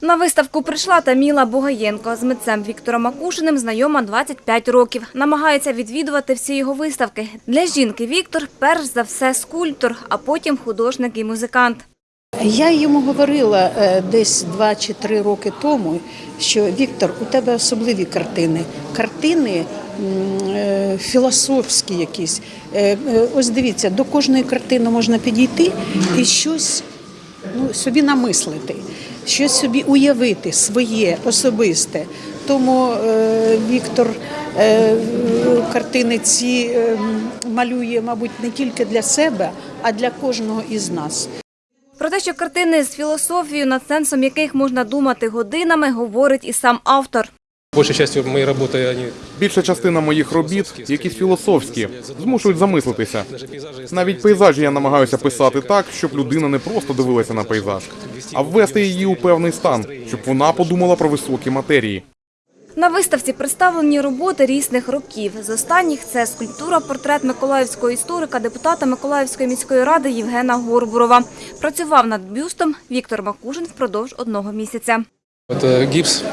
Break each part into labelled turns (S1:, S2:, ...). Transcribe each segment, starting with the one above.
S1: На виставку прийшла Таміла Бугаєнко. З митцем Віктором Макушиним знайома 25 років. Намагається відвідувати всі його виставки. Для жінки Віктор перш за все скульптор, а потім художник і музикант.
S2: Я йому говорила е, десь два чи три роки тому, що Віктор, у тебе особливі картини. Картини е, філософські якісь. Е, Ось дивіться, до кожної картини можна підійти і щось ну, собі намислити, щось собі уявити своє, особисте. Тому е, Віктор е, картини ці е, малює, мабуть, не тільки для себе, а для кожного із нас.
S1: Про те, що картини з філософією, над сенсом яких можна думати годинами, говорить і сам автор.
S3: Большей частью моей работы они
S4: Більша частина моїх робіт якісь філософські, змушують замислитися. Навіть пейзажі я намагаюся писати так, щоб людина не просто дивилася на пейзаж, а ввести її у певний стан, щоб вона подумала про високі матерії.
S1: На виставці представлені роботи різних років. З останніх це скульптура-портрет миколаївського історика, депутата Миколаївської міської ради Євгена Горбурова. Працював над бюстом Віктор Макушин впродовж одного місяця.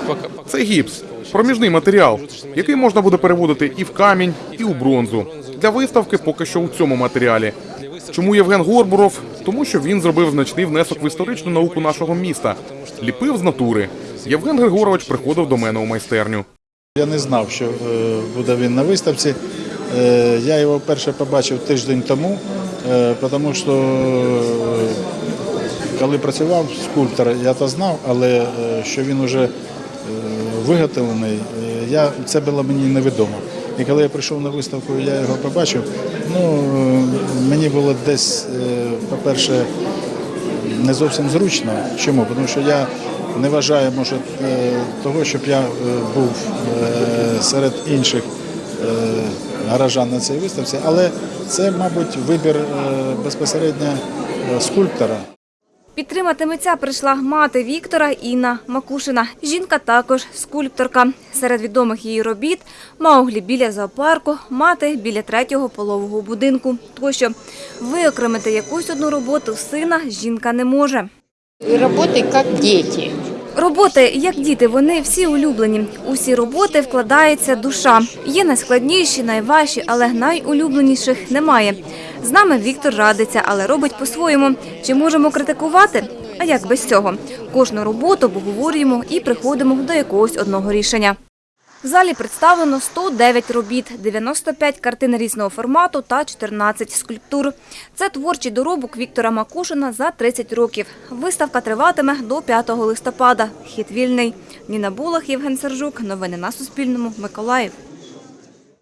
S3: Пока, пока.
S4: Це гіпс, проміжний матеріал, який можна буде переводити і в камінь, і у бронзу. Для виставки поки що у цьому матеріалі. Чому Євген Горбуров? Тому що він зробив значний внесок в історичну науку нашого міста. Ліпив з натури. Євген Григорович приходив до мене у майстерню.
S5: Я не знав, що е, буде він на виставці. Е, Я його вперше побачив тиждень тому, е, тому що коли працював скульптор, я то знав, але е, що він вже виготовлений, е, я, це було мені невідомо. І коли я прийшов на виставку, я його побачив. Ну, е, мені було десь, е, по-перше, не зовсім зручно. Чому? Тому що я не вважаю, може, е, того, щоб я е, був е, серед інших е, гаражан на цій виставці, але це, мабуть, вибір е, безпосередньо е, скульптора.
S1: Підтримати митця прийшла мати Віктора Інна Макушина. Жінка також скульпторка. Серед відомих її робіт Мауглі біля зоопарку, мати біля третього полового будинку. Тощо виокремити якусь одну роботу сина жінка не може.
S6: Роботи як дети.
S1: Роботи, як діти, вони всі улюблені. Усі роботи вкладається душа. Є найскладніші, найважчі, але найулюбленіших немає. З нами Віктор радиться, але робить по-своєму. Чи можемо критикувати? А як без цього? Кожну роботу обговорюємо і приходимо до якогось одного рішення. В залі представлено 109 робіт, 95 картин різного формату та 14 скульптур. Це творчий доробок Віктора Макушина за 30 років. Виставка триватиме до 5 листопада. Хід вільний. Ніна Булах, Євген Сержук. Новини на Суспільному. Миколаїв.